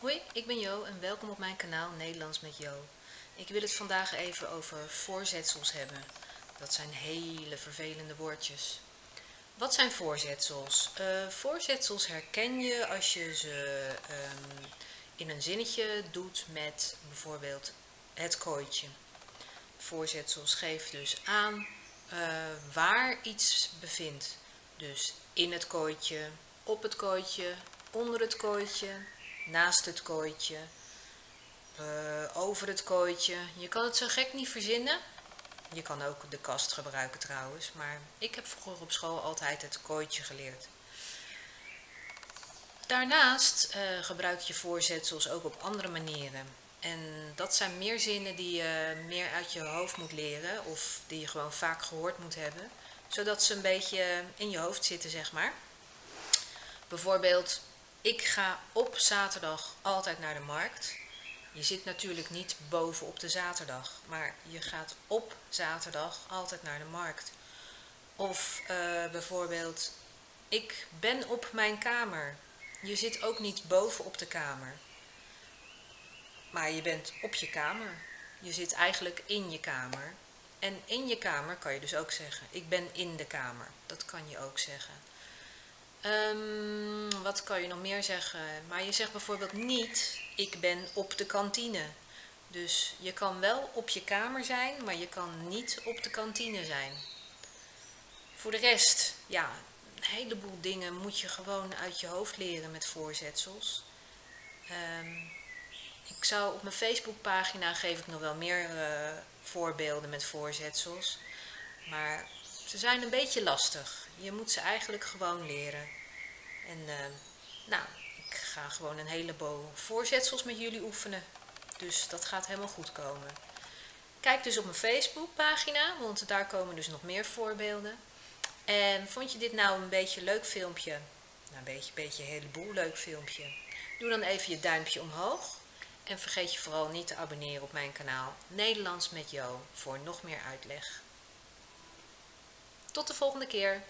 Hoi, ik ben Jo en welkom op mijn kanaal Nederlands met Jo. Ik wil het vandaag even over voorzetsels hebben. Dat zijn hele vervelende woordjes. Wat zijn voorzetsels? Uh, voorzetsels herken je als je ze um, in een zinnetje doet met bijvoorbeeld het kooitje. Voorzetsels geven dus aan uh, waar iets bevindt. Dus in het kooitje, op het kooitje, onder het kooitje, naast het kooitje, uh, over het kooitje. Je kan het zo gek niet verzinnen. Je kan ook de kast gebruiken trouwens, maar ik heb vroeger op school altijd het kooitje geleerd. Daarnaast uh, gebruik je voorzetsels ook op andere manieren. En dat zijn meer zinnen die je meer uit je hoofd moet leren of die je gewoon vaak gehoord moet hebben, zodat ze een beetje in je hoofd zitten, zeg maar. Bijvoorbeeld, ik ga op zaterdag altijd naar de markt. Je zit natuurlijk niet boven op de zaterdag, maar je gaat op zaterdag altijd naar de markt. Of uh, bijvoorbeeld, ik ben op mijn kamer. Je zit ook niet boven op de kamer. Maar je bent op je kamer. Je zit eigenlijk in je kamer. En in je kamer kan je dus ook zeggen, ik ben in de kamer. Dat kan je ook zeggen. Um, wat kan je nog meer zeggen? Maar je zegt bijvoorbeeld niet, ik ben op de kantine. Dus je kan wel op je kamer zijn, maar je kan niet op de kantine zijn. Voor de rest, ja, een heleboel dingen moet je gewoon uit je hoofd leren met voorzetsels. Um, ik zou op mijn Facebookpagina geef ik nog wel meer uh, voorbeelden met voorzetsels. Maar ze zijn een beetje lastig. Je moet ze eigenlijk gewoon leren. En uh, nou, ik ga gewoon een heleboel voorzetsels met jullie oefenen. Dus dat gaat helemaal goed komen. Kijk dus op mijn Facebookpagina, want daar komen dus nog meer voorbeelden. En vond je dit nou een beetje leuk filmpje? Nou, een beetje, beetje een heleboel leuk filmpje. Doe dan even je duimpje omhoog. En vergeet je vooral niet te abonneren op mijn kanaal Nederlands met Jo voor nog meer uitleg. Tot de volgende keer!